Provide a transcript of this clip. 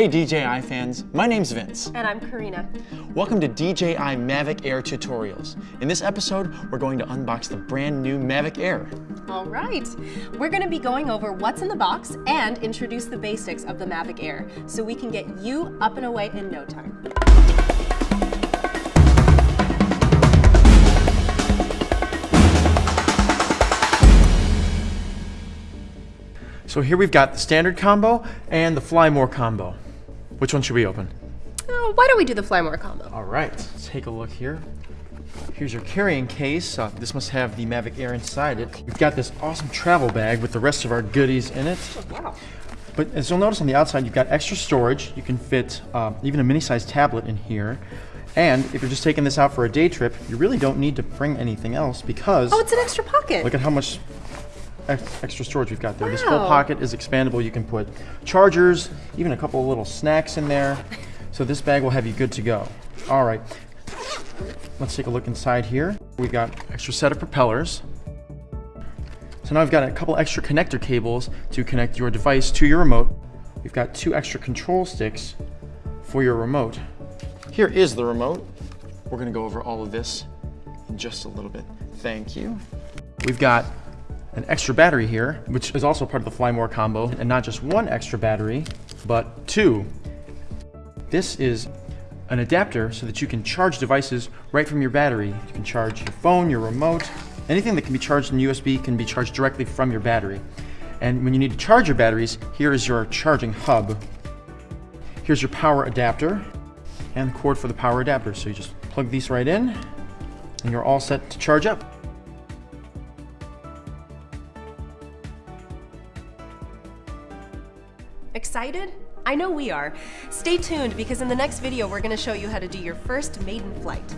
Hey DJI fans, my name's Vince. And I'm Karina. Welcome to DJI Mavic Air Tutorials. In this episode, we're going to unbox the brand new Mavic Air. All right. We're going to be going over what's in the box and introduce the basics of the Mavic Air so we can get you up and away in no time. So here we've got the standard combo and the Fly More combo. Which one should we open? Uh, why don't we do the Fly More combo? All right, let's take a look here. Here's your carrying case. Uh, this must have the Mavic Air inside it. We've got this awesome travel bag with the rest of our goodies in it. Oh, Wow. But as you'll notice on the outside, you've got extra storage. You can fit uh, even a mini-sized tablet in here. And if you're just taking this out for a day trip, you really don't need to bring anything else because Oh, it's an extra pocket. look at how much ex- extra storage we've got there. This whole pocket is expandable. You can put chargers, even a couple of little snacks in there. So this bag will have you good to go. All right, let's take a look inside here. We've got extra set of propellers. So now I've got a couple extra connector cables to connect your device to your remote. We've got two extra control sticks for your remote. Here is the remote. We're gonna go over all of this in just a little bit. Thank you. We've got an extra battery here, which is also part of the Fly More combo, and not just one extra battery, but two. This is an adapter so that you can charge devices right from your battery. You can charge your phone, your remote, anything that can be charged in USB can be charged directly from your battery. And when you need to charge your batteries, here is your charging hub. Here's your power adapter and the cord for the power adapter. So you just plug these right in and you're all set to charge up. Excited? I know we are. Stay tuned because in the next video we're going to show you how to do your first maiden flight.